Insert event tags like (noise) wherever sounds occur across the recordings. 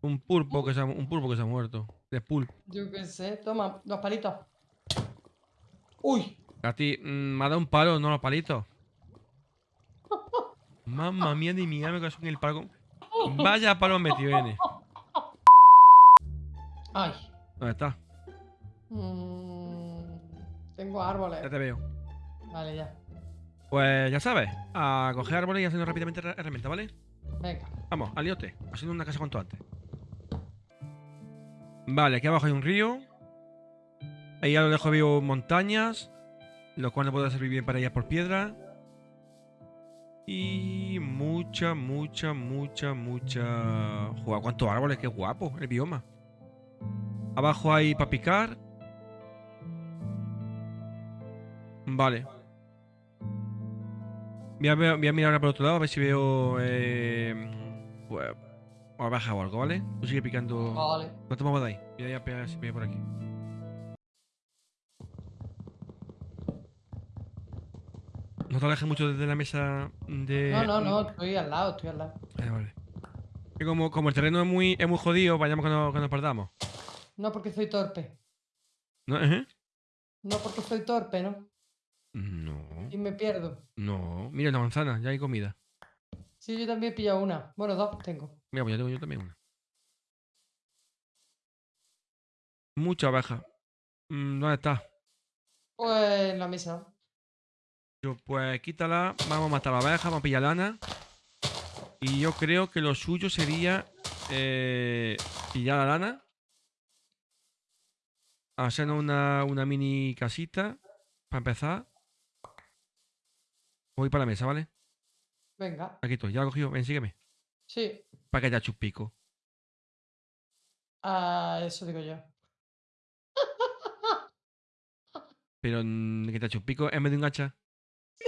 Un pulpo que se ha, un pulpo que se ha muerto. De pulpo. Yo qué sé. Toma, los palitos. Uy. A ti, mm, me ha dado un palo, no los palitos. (laughs) Mamma mía de mi me caso en el palo. Vaya palo metido viene. Ay. ¿Dónde está? Mm, tengo árboles. Ya te veo. Vale, ya. Pues ya sabes, a coger árboles y haciendo rápidamente her- herramienta, ¿vale? Venga. Vamos, al liote, haciendo una casa cuanto antes. Vale, aquí abajo hay un río. Ahí a lo lejos veo montañas, lo cual no puede servir bien para ir por piedra. Y mucha, mucha, mucha, mucha... Joder, cuántos árboles, qué guapo el bioma. Abajo hay para picar. Vale. Voy a, voy a mirar por otro lado a ver si veo. Eh, abeja o algo, ¿vale? Tú sigue picando. Vale. No te muevas de ahí. Voy a ir a pegar si por aquí. No te alejes mucho desde la mesa de. No, no, no. Estoy al lado, estoy al lado. Eh, vale. Que como, como el terreno es muy, es muy jodido, vayamos que, no- que nos perdamos. No porque soy torpe. ¿No? ¿Eh? No porque soy torpe, ¿no? No. Y me pierdo. No. Mira una manzana, ya hay comida. Sí, yo también he pillado una. Bueno, dos tengo. Mira, pues yo tengo yo también una. Mucha abeja. Mm, ¿Dónde está? Pues en la mesa. Yo, pues quítala, vamos a matar a la abeja, vamos a pillar lana. Y yo creo que lo suyo sería eh, pillar la lana. Hacernos una, una mini casita para empezar. Voy para la mesa, ¿vale? Venga. Aquí estoy, ya lo he cogido, ven, sígueme. Sí. Para que te eche un pico. Ah, eso digo yo. (laughs) Pero que te eche un pico en vez de un hacha. Sí.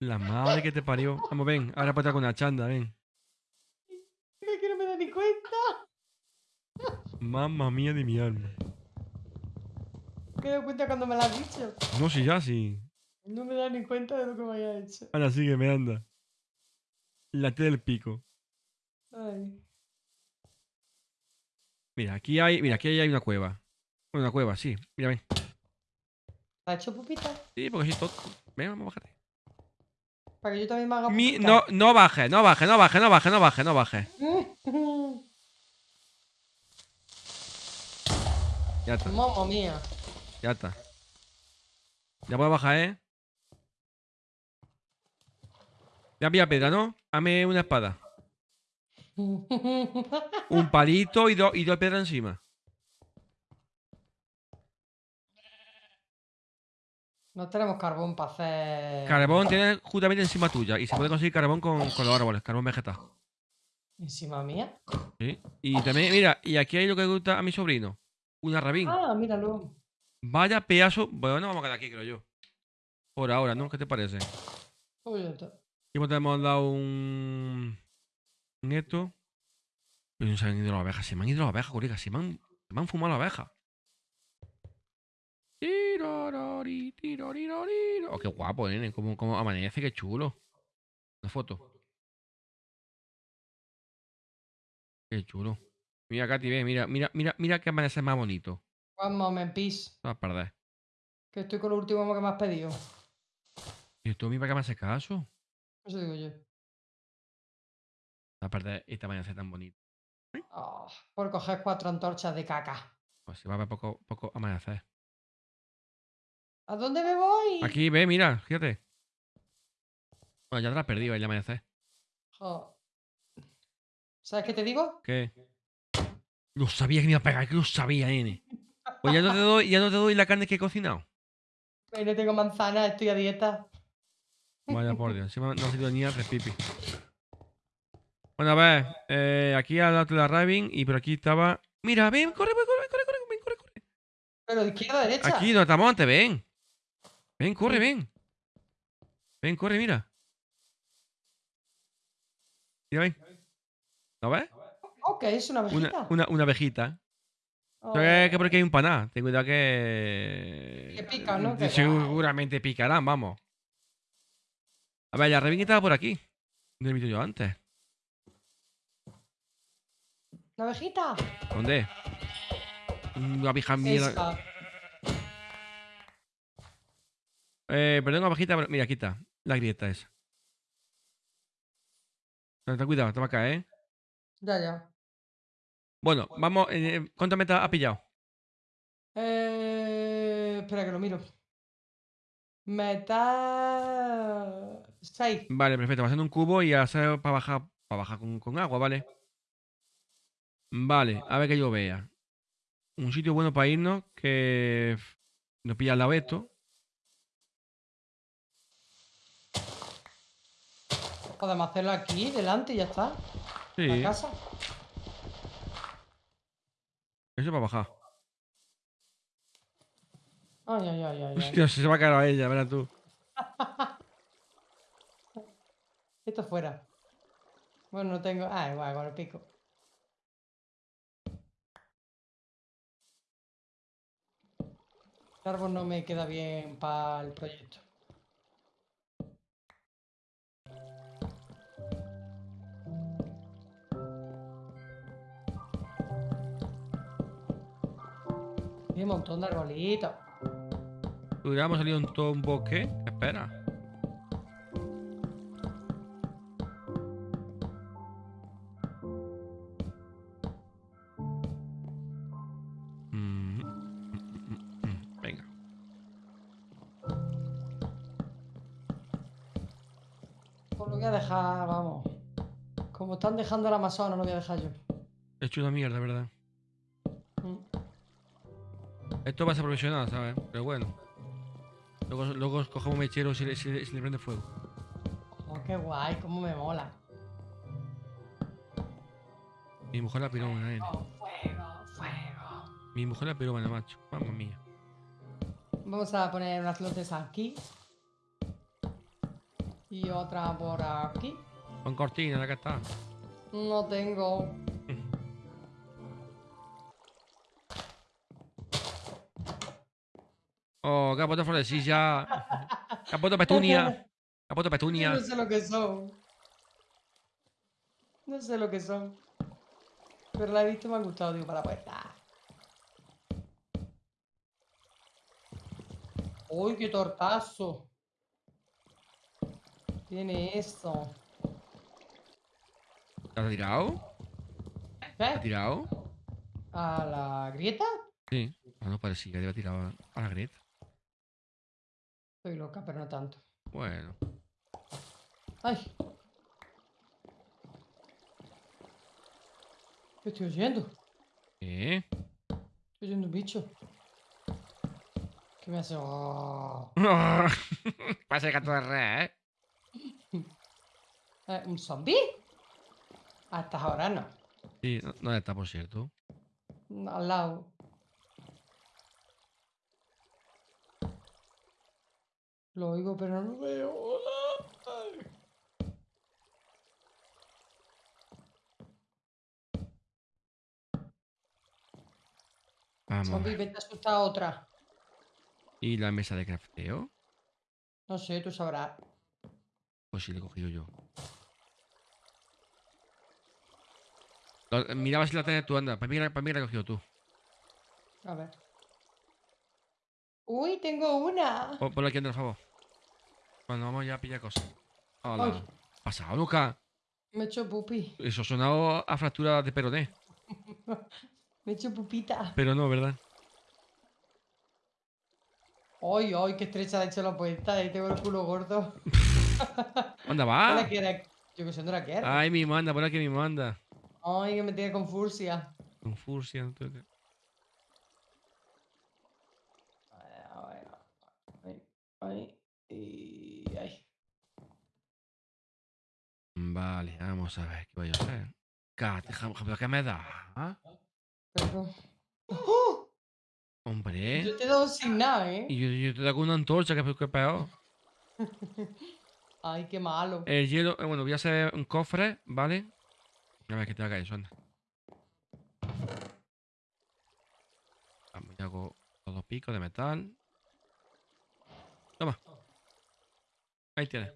La madre que te parió. Vamos, ven, ahora ponte con una chanda, ven. Es que no me da ni cuenta. Mamma mía de mi alma. Me he dado cuenta cuando me lo has dicho. No, si ya, sí. No me da ni cuenta de lo que me haya hecho. Anda, sígueme, anda. La T del pico. Ay. Mira, aquí hay, mira, aquí hay una cueva. Bueno, una cueva, sí. Mira, ven. ¿Te has hecho pupita? Sí, porque soy tonto. Ven, vamos, bájate. Para que yo también me haga Mi- pupita. no, no baje, no baje, no baje, no baje, no baje, no baje. (laughs) Ya está, Mamma mía. ya está. Ya puedo bajar, ¿eh? Ya pilla piedra, ¿no? Dame una espada. Un palito y, dos y dos piedras encima. No tenemos carbón para hacer. Carbón tienes justamente encima tuya. Y se puede conseguir carbón con, con los árboles, carbón vegetal. Encima mía. ¿sí? Y también, mira, y aquí hay lo que gusta a mi sobrino. Una rabín. Ah, míralo. Vaya pedazo. Bueno, no vamos a quedar aquí, creo yo. Por ahora, ¿no? ¿Qué te parece? Y te hemos dado un. Un esto. Pero no se han ido las abejas. Se me han ido las abejas, colega. Se me han, se me han fumado las abejas. Oh, qué guapo, nene. Cómo amanece, qué chulo. Una foto. Qué chulo. Mira, Katy, ve, mira, mira, mira, mira que amanece más bonito. One moment, peace. No vas a perder. Que estoy con lo último que me has pedido. Y tú a mí para que me haces caso. Eso digo yo. Va a perder esta amanecer tan bonito. Ah, por coger cuatro antorchas de caca. Pues se va a ver poco, poco amanecer. ¿A dónde me voy? Aquí, ve, mira, fíjate. Bueno, ya te la has perdido el amanecer. Jo. ¿Sabes qué te digo? ¿Qué? Lo sabía que me iba a pegar, que lo sabía, nene. Pues ya no te doy, ya no te doy la carne que he cocinado. Ahí no tengo manzana, estoy a dieta. Vaya por Dios, encima no ha sido ni a pipi. Bueno, a ver, eh, aquí al lado de la Rabin y por aquí estaba. Mira, ven, corre, corre, corre, corre, corre, ven, corre, corre. Pero de izquierda a derecha. Aquí, donde estamos antes, ven. Ven, corre, ven. Ven, corre, mira. Mira, ven. ¿Lo ves? Ok, es una Una, abejita. una, una abejita. Oh. ¿Sabes que por aquí hay un paná? Ten cuidado que. Que pican, ¿no? (laughs) Que- Seguramente picarán, vamos. A ver, la Rabin estaba por aquí. No he visto yo antes. ¿Una abejita? ¿Dónde? Una abeja mierda. Eh, perdón, abejita. pero- Mira, aquí está. La grieta esa. Ten cuidado, te va a caer, ¿eh? Ya, ya. Bueno, vamos. Eh, ¿Cuántas metas ha pillado? Eh, espera que lo miro. Metal 6. Vale, perfecto. Va haciendo un cubo y hacer para bajar, para bajar con, con agua, ¿vale? Vale, a ver que yo vea. Un sitio bueno para irnos que nos pilla al lado esto. Podemos hacerlo aquí, delante y ya está. Sí, La eso casa. es para bajar. Ay, ay, ay, ay. ay. Hostia, se va a caer a ella, verás tú. (laughs) Esto fuera. Bueno, no tengo. Ah, igual, con el pico. El árbol no me queda bien para el proyecto. Hay un montón de arbolitos. Hubiéramos salido en todo un bosque. ¿Qué espera? Están dejando el Amazonas, lo voy a dejar yo. He hecho una mierda, ¿verdad? Mm. Esto va a ser profesional, ¿sabes? Pero bueno. Luego, luego cogemos mechero y se le, se le- prende fuego. Oh, qué guay, cómo me mola. Mi mujer la fuego, fuego. Mi mujer la pirómana, macho. Mamma mía. Vamos a poner unas luces aquí. Y otra por aquí. Con cortina, la que está. No tengo. (laughs) Oh, capoto florecilla. Capoto petunia. Capoto Yo petunia. no sé lo que son. No sé lo que son. Pero la he visto y me ha gustado, digo, para la puerta. ¡Uy, qué tortazo! Tiene esto. ¿Te has tirado? ¿Te has tirado? ¿A la grieta? Sí. Ah, no parecía que había tirado a- a la grieta. Estoy loca, pero no tanto. Bueno. ¡Ay! ¿Qué estoy oyendo? ¿Qué? Estoy oyendo un bicho. ¿Qué me hace? Oh. Pasa el gato de ¿eh? (laughs) Eh, ¿Un zombie? Hasta ahora no. Sí, no- ¿dónde está, por cierto? Al lado. Lo oigo, pero no lo veo. Hola. Vamos. Zombie, vete a asustar a otra. ¿Y la mesa de crafteo? No sé, tú sabrás. Pues sí, le he cogido yo. Lo- Miraba si la tenés tú, anda. Para mí, la- para mí la he cogido tú. A ver. Uy, tengo una. Pon- Ponla aquí, anda, por favor. Cuando vamos ya a pillar cosas. Hola. Ay. ¿Pasado, Luca? Me he hecho pupi. Eso ha sonado a fractura de peroné. (laughs) Me he hecho pupita. Pero no, ¿verdad? Ay, ay, qué estrecha de hecho la puerta. Ahí tengo el culo gordo. (laughs) ¿Dónde va? Yo que sé, no la quiero. Ay, mi manda, por aquí mi manda. Ay, que me tiene con furcia. Con furcia. no te- A ver, Ay, ay, y ay. Vale, vamos a ver qué voy a hacer. Cat, ¿Pero qué me da? ¿Ah? Perdón. ¡Oh! Hombre. Yo te he dado sin nada, ¿eh? Y yo, yo te doy una antorcha, que es que es peor. (laughs) Ay, qué malo. El hielo, eh, bueno, voy a hacer un cofre, ¿vale? A ver que te haga eso, anda. Vamos, ya hago los dos picos de metal. Toma. Ahí tienes.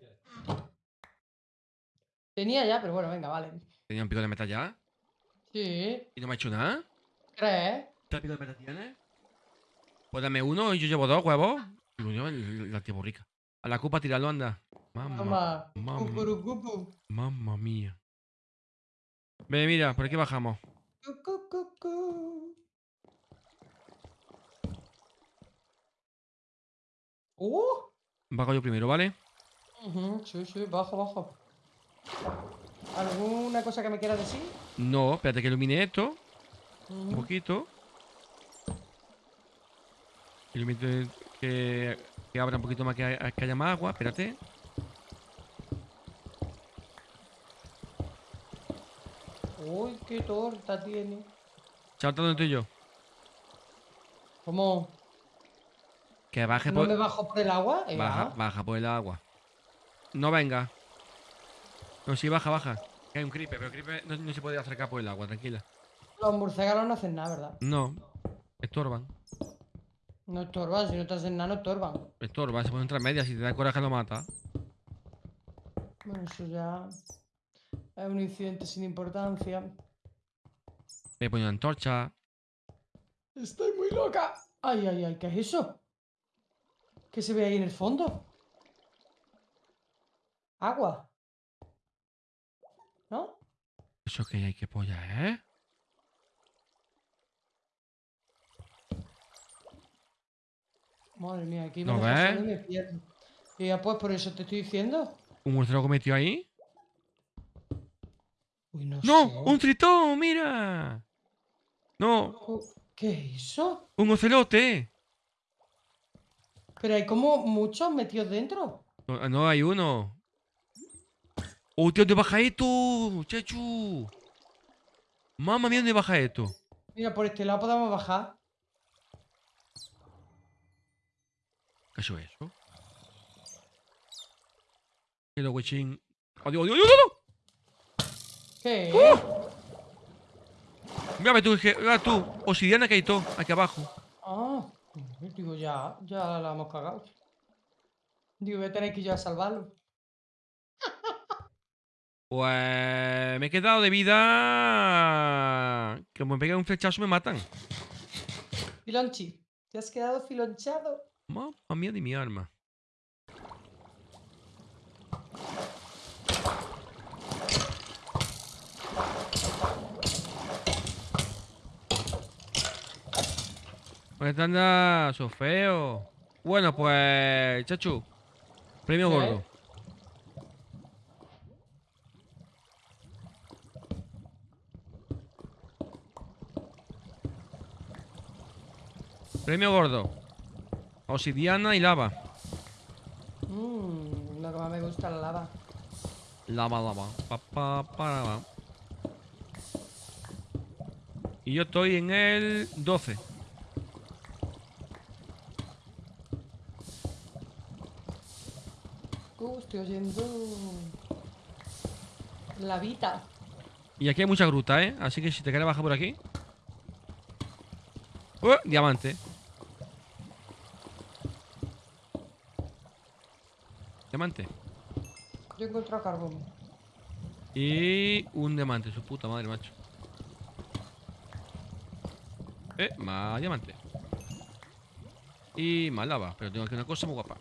Tenía ya, pero bueno, venga, vale. Tenía un pico de metal ya. Sí. ¿Y no me ha hecho nada? ¿Crees? ¿Trápico de peta tienes? Pues dame uno y yo llevo dos huevos. Y el- la tía rica. A la copa tirarlo, anda. Mamma, mamma. Mamma mía. Ve, mira, por aquí bajamos. ¡Uh! Bajo yo primero, ¿vale? Ujú, Sí, sí, bajo, bajo. ¿Alguna cosa que me quieras decir? No, espérate que ilumine esto. Un poquito. Ilumine que, que abra un poquito más, que, que haya más agua. Espérate. Uy, qué torta tiene. Chaval, ¿dónde estoy yo? ¿Cómo? Que baje ¿No por... me bajo por el agua? Eh, Baja, ah. baja por el agua. No venga. No, sí, baja, baja. Que hay un creeper, pero el creeper no, no se puede acercar por el agua, tranquila. Los murciélagos no hacen nada, ¿verdad? No, estorban. No estorban, si no te hacen nada, no estorban. Estorban, se pueden entrar medias. Si te da coraje, lo mata. Bueno, eso ya es un incidente sin importancia. Le ponen antorcha. Estoy muy loca. Ay, ay, ay, ¿qué es eso? ¿Qué se ve ahí en el fondo? Agua. ¿No? Eso que hay que polla, ¿eh? Madre mía, aquí me ¿No ves? me pierdo. Y ya pues por eso te estoy diciendo. ¿Un murciélago metido ahí? Uy, no, ¡No! sé. ¡Un tritón! ¡Mira! No, ¿Qué es eso? un ocelote. Pero hay como muchos metidos dentro. No, no, hay uno. ¡Oh, tío, dónde baja esto! ¡Chachu! Mamma mía, ¿dónde baja esto? Mira, por este lado podemos bajar. ¿Qué es eso? ¿Qué lo huechín? ¡Adiós, adiós, adiós, adiós! ¿Qué? ¡Uh! Tú, que- mira tú, obsidiana que hay todo, aquí abajo. Ah, digo, ya, ya la hemos cagado. Digo, voy a tener que ir yo a salvarlo. (laughs) Pues me he quedado de vida. Que me pegan un flechazo me matan. Filonchi, te has quedado filonchado. Mamma mía de mi arma. Pues anda, so feo. Bueno, pues, chachu. Premio gordo. Premio gordo. Obsidiana y lava. Mmm, lo que más me gusta la lava. Lava, lava. Pa, pa, pa, lava. Y yo estoy en el 12. Uh, estoy oyendo. La vida. Y aquí hay mucha gruta, ¿eh? Así que si te quieres bajar por aquí. ¡Uh! Diamante. Diamante. Yo he encontrado carbón. Y un diamante, su puta madre, macho. Eh, más diamante. Y más lava, pero tengo aquí una cosa muy guapa.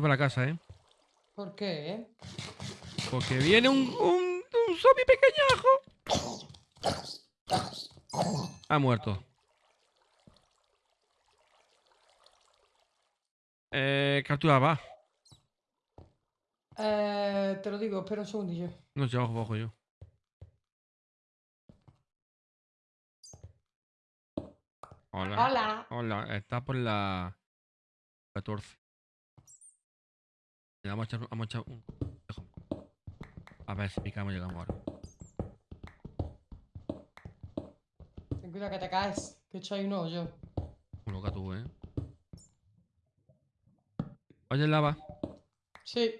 Voy para casa, ¿eh? ¿Por qué? Porque viene un, un, un zombie pequeñajo. Ha muerto. Eh, captura va. Eh, te lo digo, espera un segundillo. No sé, abajo, abajo yo. Hola. ¡Hola! Hola, está por la 14. Vamos a echar, vamos a echar un. A ver si picamos y llegamos ahora. Ten cuidado que te caes. Que he hecho ahí un hoyo. Un loca tú, eh. Oye, lava. Sí.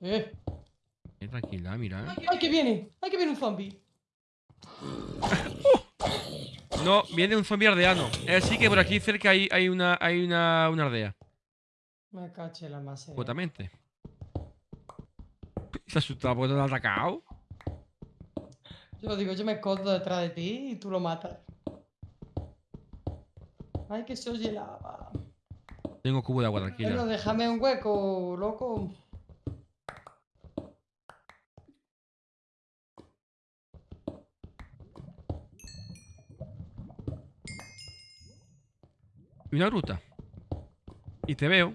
Eh. Eh, tranquila, mira. eh. ¡Ay, ay, que viene! ¡Ay, que viene un zombie! (laughs) No, viene un zombie aldeano. Es así que por aquí cerca hay, hay una hay una, una aldea. Me caché la masa. Justamente. Se ha asustado porque te lo ha atacado. Yo digo, yo me escondo detrás de ti y tú lo matas. Ay, que se oye lava. Tengo cubo de agua, Bueno, tranquila. déjame un hueco, loco. Y una gruta. Y te veo.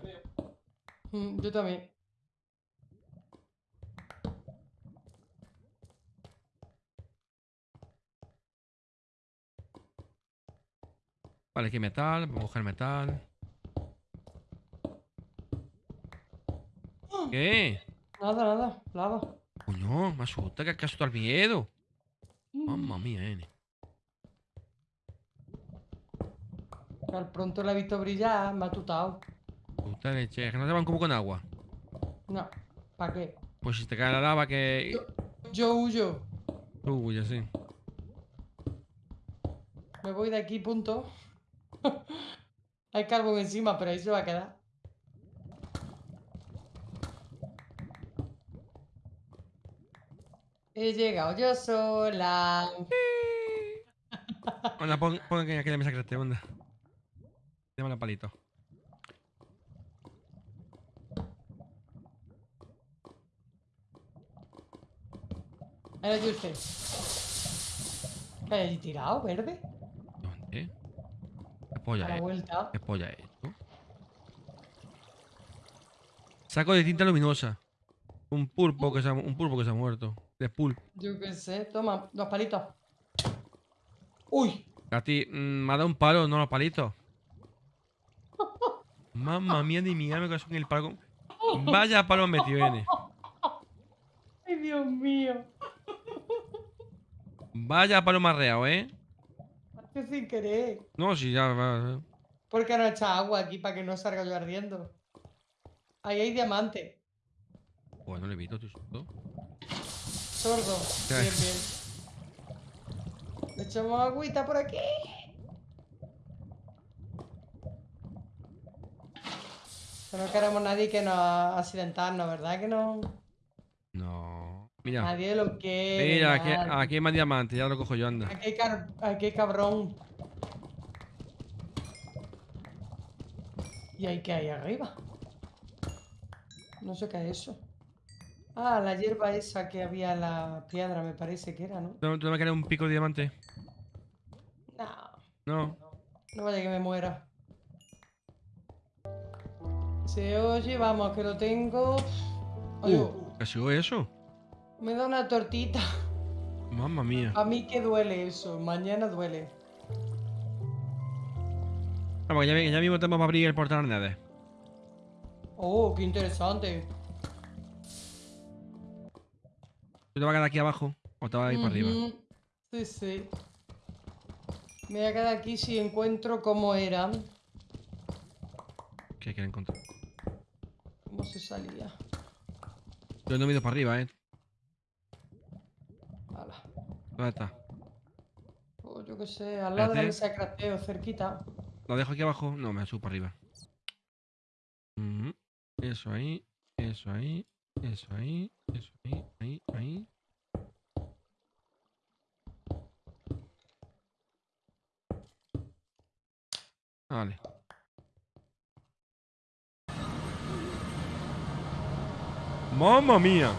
Mm, Yo también. Vale, aquí metal. Vamos a coger metal. ¿Qué? Nada, nada, lava. Coño, me asusta que acaso al miedo. Mm. Mamma mía, N. Al pronto la he visto brillar, me ha tutado. Puta leche, que no te van como con agua. No, ¿para qué? Pues si te cae la lava que... Yo, yo huyo. Uy, así. Me voy de aquí, punto. (laughs) Hay carbón encima, pero ahí se va a quedar. He llegado yo sola. (laughs) Anda, pon, pon aquí aquella mesa que te onda. Dame el palito. Yo usted. ¿Qué hay tirado, verde? ¿Dónde? ¿Qué polla A es? vuelta. ¿Qué polla es esto? Saco de tinta luminosa. Un pulpo que se ha, un pulpo que se ha muerto. De pulpo. Yo qué sé. Toma, dos palitos. Uy. A ti, mm, me ha dado un palo, no los palitos. Mamma mía de mi alma que son el palo. Vaya palo metido N. Ay, Dios mío. Vaya palo marreado, ¿eh? Sin querer. No, si ya va. ¿Por qué no echa agua aquí para que no salga yo ardiendo? Ahí hay diamante. Bueno, le susto. Sordo. ¿Qué? Bien, bien. Le echamos agüita por aquí. Que no queremos nadie que nos accidentarnos, ¿verdad? Que no. Mira. Nadie lo quiere. Mira, aquí, hay más diamantes, ya lo cojo yo, anda. Aquí hay, car- aquí hay cabrón. ¿Y ahí qué hay arriba? No sé qué es eso. Ah, la hierba esa que había en la piedra, me parece que era, ¿no? ¿Tú, tú no me quieres un pico de diamante? No, No. no vaya que me muera. Se oye, vamos, que lo tengo. Oye, Uh, ¿qué ha sido eso? Me da una tortita. Mamma mía. A mí que duele eso, mañana duele. Vamos, que ya, ya mismo tenemos para abrir el portal Nether. Oh, qué interesante. ¿Tú te vas a quedar aquí abajo o te vas a ir para arriba? Sí, sí. Me voy a quedar aquí si encuentro cómo era. ¿Qué quieres encontrar? Cómo se salía. Yo no me he ido para arriba, ¿eh? ¿Dónde está? Oh, yo qué sé, al lado de la Espérate. mesa de crafteo, cerquita. ¿Lo dejo aquí abajo? No, me subo para arriba. Eso ahí, eso ahí, eso ahí, eso ahí, ahí, ahí. Vale. ¡Mamma mía!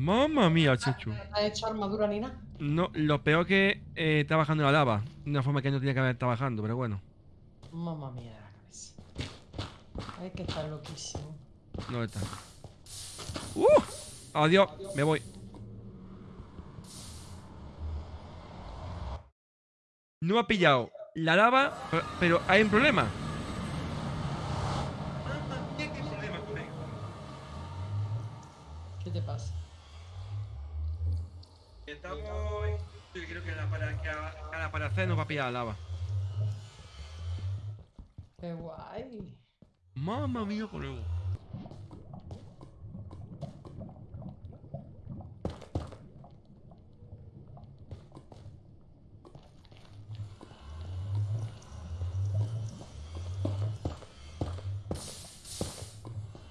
¡Mamma mía, Chechu! ¿No has hecho armadura ni nada? No, lo peor que eh, está bajando la lava. De una forma que no tenía que haber estado bajando, pero bueno. Mamma mía de la cabeza. Hay que estar loquísimo. ¿Dónde está? ¡Uh! Adiós, me voy. No ha pillado la lava, pero hay un problema. Yo creo que a la, para, que a, a la paracé nos va a pillar la lava. Qué guay. Mamma mía, colega.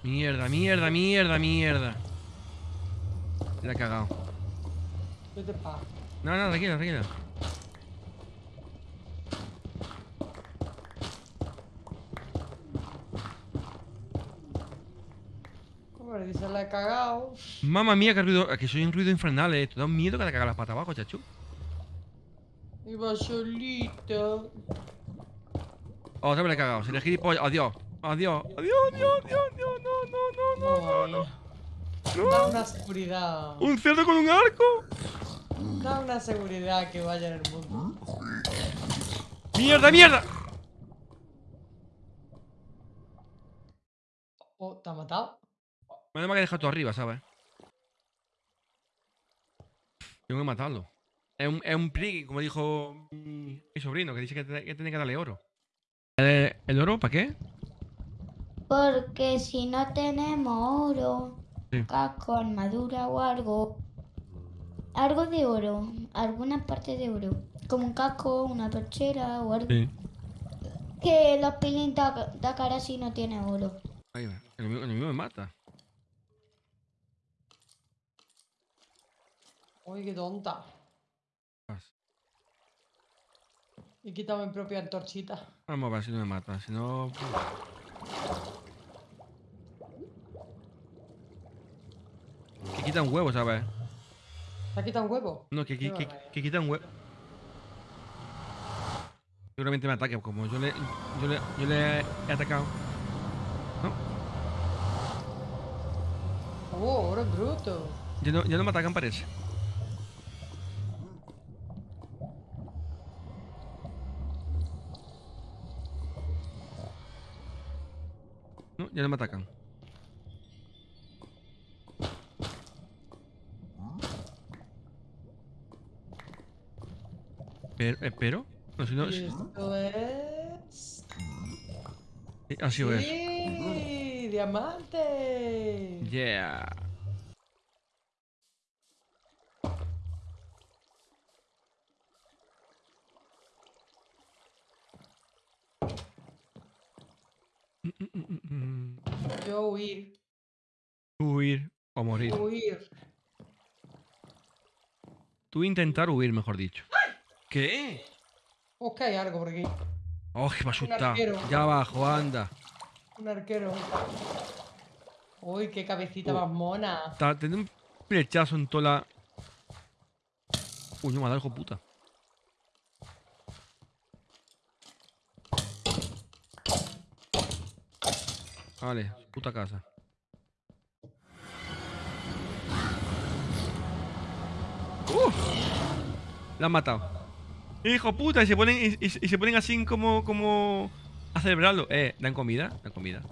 Mierda, mierda, mierda, mierda. La he cagado. Vete pa. No, no, tranquila, tranquila. Hombre, dice la he cagado. Mamma mía, que ruido. Que soy un ruido infernal, eh. Te da un miedo que te cagas las patas abajo, chachu. Iba solito. Otra vez le he cagado. Si le gilipollas. Adiós. Adiós. Adiós, adiós, adiós, adiós. No, no, no, no, no, no. Da una seguridad. Un cerdo con un arco. Da una seguridad que vaya en el mundo. ¡Mierda, mierda! Oh, ¿te ha matado? Menos mal que he dejado tú arriba, ¿sabes? Tengo que matarlo. Es un, es un prigui, como dijo mi, mi sobrino, que dice que, te- que tiene que darle oro. ¿El, el oro para qué? Porque si no tenemos oro, Sí. casco, armadura o algo, algo de oro, alguna parte de oro, como un casco, una perchera o algo, Sí. que los pilín da, da cara si no tiene oro. Ahí va. El enemigo, el enemigo me mata. Uy, qué tonta. Vas. Y quita mi propia antorchita. Vamos a ver si no me mata. Si no. Que quita un huevo, ¿sabes? ¿Te ha quitado un huevo? No, que, que, que, quita un huevo. Seguramente me ataque, como yo le, yo le, yo le he atacado. Oh, oro bruto. Ya no, ya no me atacan, parece. No, ya no me atacan. Pero, espero. No, si no. Esto es... eh, ha sido eso. ¡Sí! ¡Diamante! Yeah. Yo huir. Huir o morir. Huir. Tú intentar huir, mejor dicho. ¿Qué? Oh, que hay algo por aquí. Oh, que me asusta. Ya abajo, anda. Un arquero. Uy, qué cabecita Oh. más mona. Está teniendo un flechazo en toda la. Uy, no me ha dado hijo puta. Vale, puta casa. ¡Uh! La han matado. Hijo puta, y se ponen, y, y- y se ponen así como, como a celebrarlo. Eh, dan comida, dan comida.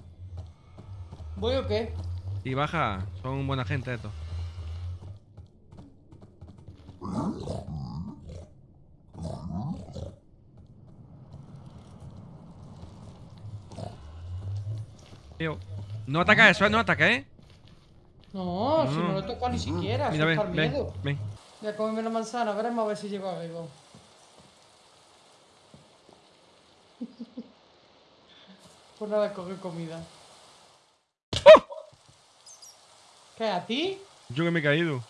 ¿Voy o qué? Y baja, son buena gente estos. Tío, No ataca eso, ¿eh? No ataca, ¿eh? No, si No. lo he tocado ni siquiera. Mira, ven, ven, miedo. ven. Voy a comerme la manzana, veremos a ver si llego a vivo. Por nada coger comida. ¡Oh! ¿Qué? ¿A ti? Yo que me he caído.